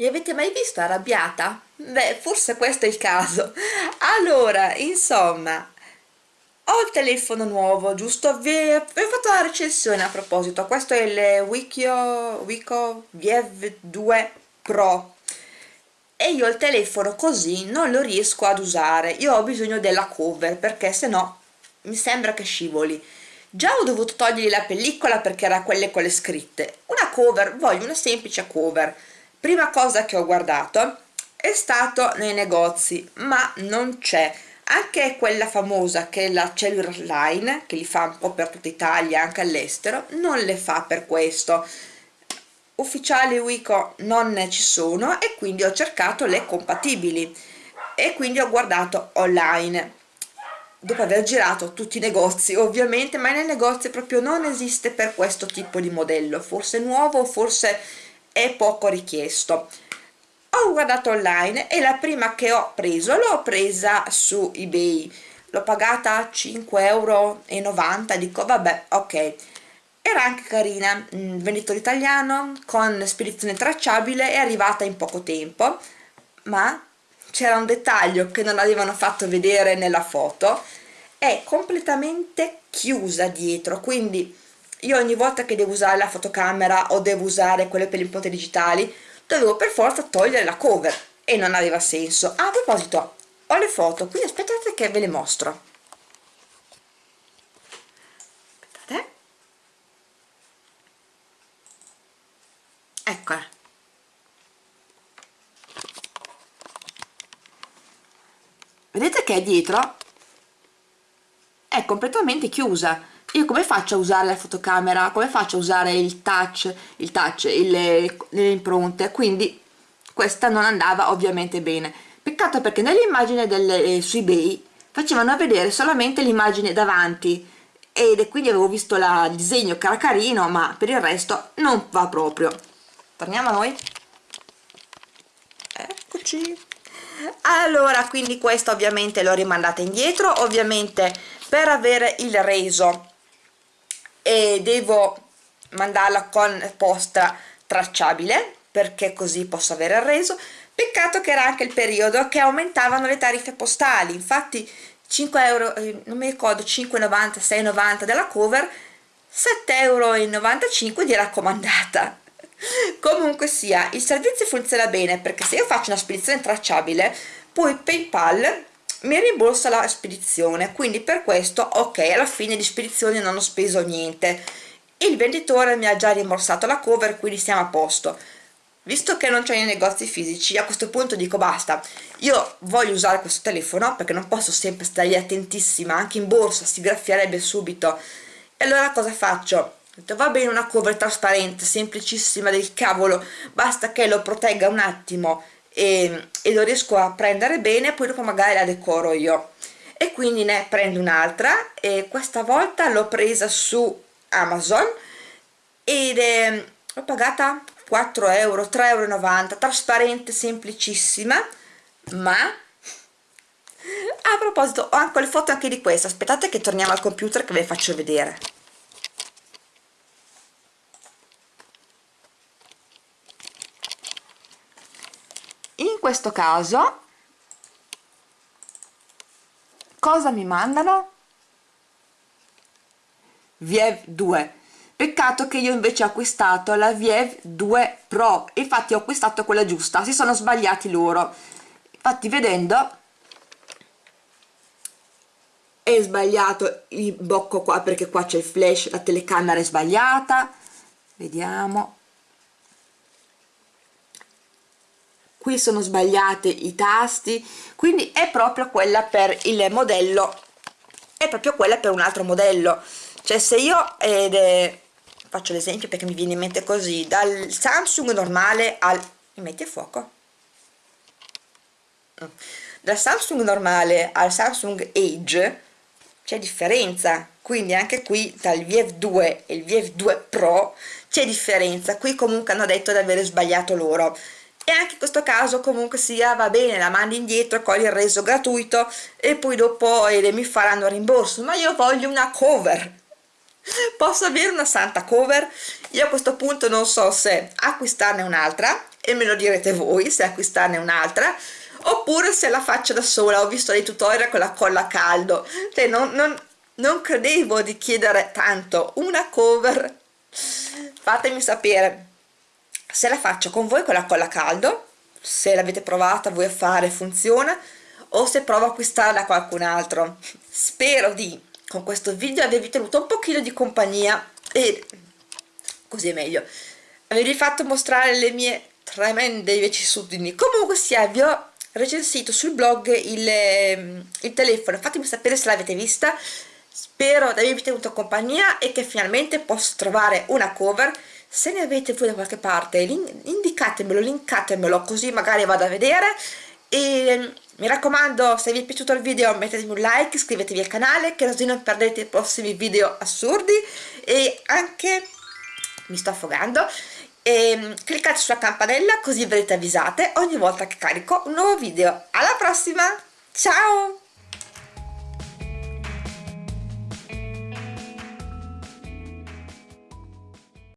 Mi avete mai visto arrabbiata? Beh, forse questo è il caso. Allora, insomma, ho il telefono nuovo, giusto? Vi, ho fatto la recensione a proposito. Questo è il Wikio, Wiko VF2 Pro. E io il telefono così non lo riesco ad usare. Io ho bisogno della cover, perché se no mi sembra che scivoli. Già ho dovuto togliergli la pellicola perché era quelle con le scritte. Una cover, voglio una semplice cover prima cosa che ho guardato è stato nei negozi ma non c'è. Anche quella famosa che è la Cellular Line che li fa un po' per tutta Italia anche all'estero non le fa per questo. Ufficiali Wico non ne ci sono e quindi ho cercato le compatibili. E quindi ho guardato online. Dopo aver girato tutti i negozi ovviamente ma nei negozi proprio non esiste per questo tipo di modello. Forse nuovo forse è poco richiesto. Ho guardato online e la prima che ho preso l'ho presa su ebay. L'ho pagata 5,90 euro dico vabbè ok. Era anche carina venditore italiano con spedizione tracciabile è arrivata in poco tempo ma c'era un dettaglio che non avevano fatto vedere nella foto. È completamente chiusa dietro quindi io ogni volta che devo usare la fotocamera o devo usare quelle per le impronte digitali dovevo per forza togliere la cover e non aveva senso. Ah, a proposito ho le foto quindi aspettate che ve le mostro. Aspettate. Eccola. Vedete che è dietro? È completamente chiusa io come faccio a usare la fotocamera? Come faccio a usare il touch il touch il, le impronte? Quindi questa non andava ovviamente bene. Peccato perché nell'immagine eh, su ebay facevano vedere solamente l'immagine davanti ed quindi avevo visto la, il disegno che era carino ma per il resto non va proprio. Torniamo a noi. Eccoci. Allora quindi questa ovviamente l'ho rimandata indietro ovviamente per avere il reso e devo mandarla con posta tracciabile perché così posso avere il reso. Peccato che era anche il periodo che aumentavano le tariffe postali. Infatti 5 euro eh, non mi ricordo 5,90 6,90 della cover 7,95 euro di raccomandata. Comunque sia il servizio funziona bene perché se io faccio una spedizione tracciabile poi paypal mi rimborsa la spedizione quindi per questo ok alla fine di spedizione non ho speso niente. Il venditore mi ha già rimborsato la cover quindi siamo a posto. Visto che non c'è nei negozi fisici a questo punto dico basta. Io voglio usare questo telefono perché non posso sempre stare attentissima anche in borsa si graffierebbe subito. E allora cosa faccio? Va bene una cover trasparente semplicissima del cavolo basta che lo protegga un attimo e, e lo riesco a prendere bene poi dopo magari la decoro io. E quindi ne prendo un'altra e questa volta l'ho presa su Amazon ed è, l'ho pagata 4 euro 3,90 euro trasparente semplicissima ma a proposito ho anche le foto anche di questa. Aspettate che torniamo al computer che ve le faccio vedere questo caso cosa mi mandano? Viev 2 peccato che io invece ho acquistato la Viev 2 Pro. Infatti ho acquistato quella giusta. Si sono sbagliati loro. Infatti vedendo è sbagliato il bocco qua perché qua c'è il flash la telecamera è sbagliata. Vediamo qui sono sbagliati i tasti. Quindi è proprio quella per il modello è proprio quella per un altro modello. Cioè se io è, faccio l'esempio perché mi viene in mente così dal Samsung normale al mi metti a fuoco. Mm. dal Samsung normale al Samsung Age c'è differenza. Quindi anche qui tra il VF2 e il VF2 Pro c'è differenza. Qui comunque hanno detto di aver sbagliato loro e anche in questo caso comunque sia va bene la mandi indietro cogli il reso gratuito e poi dopo eh, mi faranno rimborso ma io voglio una cover. Posso avere una santa cover? Io a questo punto non so se acquistarne un'altra e me lo direte voi se acquistarne un'altra oppure se la faccio da sola. Ho visto dei tutorial con la colla a caldo. Cioè non, non, non credevo di chiedere tanto una cover. Fatemi sapere se la faccio con voi con la colla a caldo se l'avete provata voi a fare funziona o se provo a acquistarla da qualcun altro. Spero di con questo video avervi tenuto un pochino di compagnia e così è meglio avervi fatto mostrare le mie tremende vicissitudini. Comunque sia vi ho recensito sul blog il, ehm, il telefono. Fatemi sapere se l'avete vista. Spero di avervi tenuto compagnia e che finalmente posso trovare una cover se ne avete voi da qualche parte indicatemelo, linkatemelo così magari vado a vedere. E ehm, mi raccomando se vi è piaciuto il video mettetemi un like, iscrivetevi al canale così non perdete i prossimi video assurdi. E anche mi sto affogando e ehm, cliccate sulla campanella così verrete avvisate ogni volta che carico un nuovo video. Alla prossima! Ciao